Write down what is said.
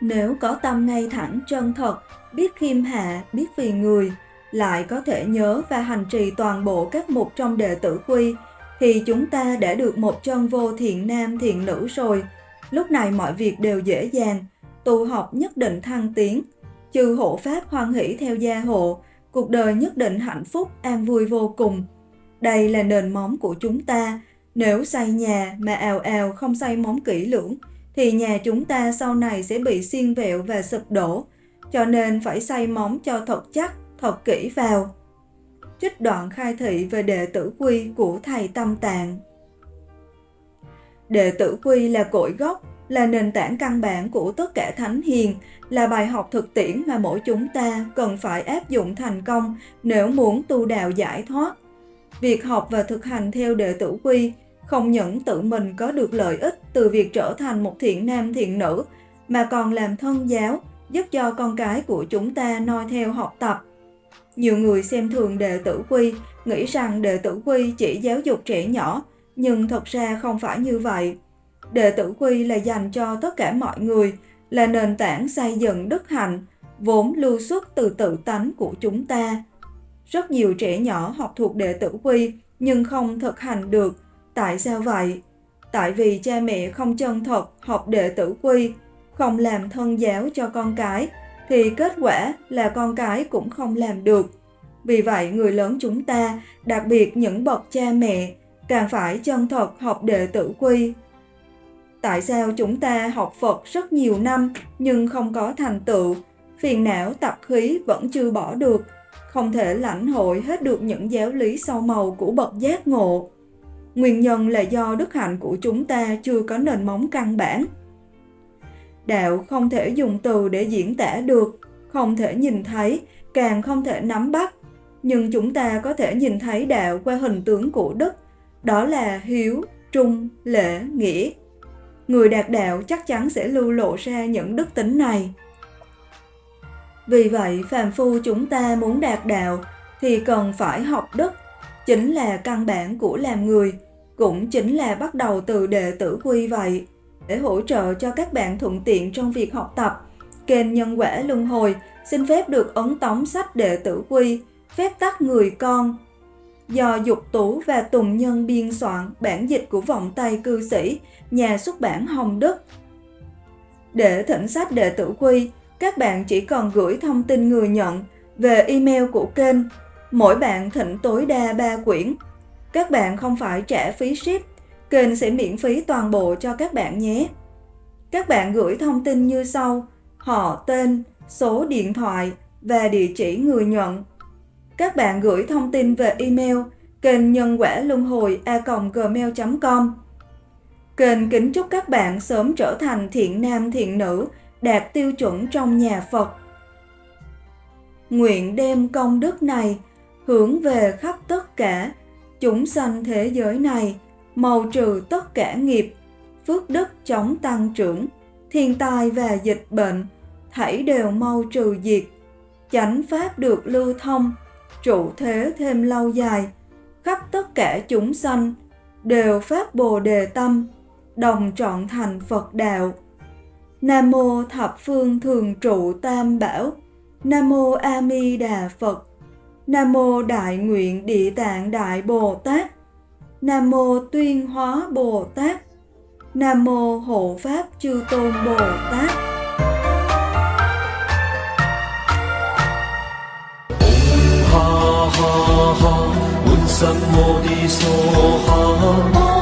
Nếu có tâm ngay thẳng chân thật, biết khiêm hạ, biết vì người, lại có thể nhớ và hành trì toàn bộ các mục trong đệ tử quy, thì chúng ta đã được một chân vô thiện nam thiện nữ rồi. Lúc này mọi việc đều dễ dàng, tu học nhất định thăng tiến. trừ hộ pháp hoan hỷ theo gia hộ, cuộc đời nhất định hạnh phúc, an vui vô cùng. Đây là nền móng của chúng ta. Nếu xây nhà mà ào ào không xây móng kỹ lưỡng, thì nhà chúng ta sau này sẽ bị xiên vẹo và sụp đổ. Cho nên phải xây móng cho thật chắc, thật kỹ vào. Trích đoạn khai thị về đệ tử quy của Thầy Tâm Tạng Đệ tử quy là cội gốc, là nền tảng căn bản của tất cả thánh hiền, là bài học thực tiễn mà mỗi chúng ta cần phải áp dụng thành công nếu muốn tu đạo giải thoát. Việc học và thực hành theo đệ tử quy không những tự mình có được lợi ích từ việc trở thành một thiện nam thiện nữ, mà còn làm thân giáo, giúp cho con cái của chúng ta noi theo học tập. Nhiều người xem thường đệ tử quy, nghĩ rằng đệ tử quy chỉ giáo dục trẻ nhỏ, nhưng thật ra không phải như vậy. Đệ tử quy là dành cho tất cả mọi người, là nền tảng xây dựng đức hạnh, vốn lưu xuất từ tự tánh của chúng ta. Rất nhiều trẻ nhỏ học thuộc đệ tử quy nhưng không thực hành được. Tại sao vậy? Tại vì cha mẹ không chân thật học đệ tử quy, không làm thân giáo cho con cái, thì kết quả là con cái cũng không làm được. Vì vậy, người lớn chúng ta, đặc biệt những bậc cha mẹ, càng phải chân thật học đệ tử quy. Tại sao chúng ta học Phật rất nhiều năm nhưng không có thành tựu, phiền não tập khí vẫn chưa bỏ được, không thể lãnh hội hết được những giáo lý sâu màu của bậc giác ngộ? Nguyên nhân là do đức hạnh của chúng ta chưa có nền móng căn bản. Đạo không thể dùng từ để diễn tả được, không thể nhìn thấy, càng không thể nắm bắt. Nhưng chúng ta có thể nhìn thấy đạo qua hình tướng của Đức, đó là hiếu, trung, lễ, nghĩa. Người đạt đạo chắc chắn sẽ lưu lộ ra những đức tính này. Vì vậy, phàm phu chúng ta muốn đạt đạo thì cần phải học đức, chính là căn bản của làm người, cũng chính là bắt đầu từ đệ tử quy vậy. Để hỗ trợ cho các bạn thuận tiện trong việc học tập, kênh Nhân quả Luân Hồi xin phép được ấn tống sách đệ tử quy, phép tắc người con. Do Dục Tú và Tùng Nhân biên soạn bản dịch của vọng tay cư sĩ, nhà xuất bản Hồng Đức. Để thỉnh sách đệ tử quy, các bạn chỉ còn gửi thông tin người nhận về email của kênh. Mỗi bạn thỉnh tối đa 3 quyển. Các bạn không phải trả phí ship, kênh sẽ miễn phí toàn bộ cho các bạn nhé. Các bạn gửi thông tin như sau: họ, tên, số điện thoại và địa chỉ người nhận. Các bạn gửi thông tin về email kênh nhân quả luân hồi a gmail.com. Kênh kính chúc các bạn sớm trở thành thiện nam thiện nữ, đạt tiêu chuẩn trong nhà Phật. Nguyện đem công đức này hướng về khắp tất cả chúng sanh thế giới này, màu trừ tất cả nghiệp, phước đức chống tăng trưởng, thiên tai và dịch bệnh, thảy đều mau trừ diệt, chánh pháp được lưu thông, trụ thế thêm lâu dài, khắp tất cả chúng sanh đều phát bồ đề tâm, đồng trọn thành Phật đạo. Nam mô thập phương thường trụ tam bảo. Nam mô A Di Đà Phật. Nam mô Đại nguyện Địa Tạng Đại Bồ Tát. Nam mô Tuyên Hóa Bồ Tát. Nam mô Hộ Pháp Chư Tôn Bồ Tát. ha ha ha, sam mô đi so ha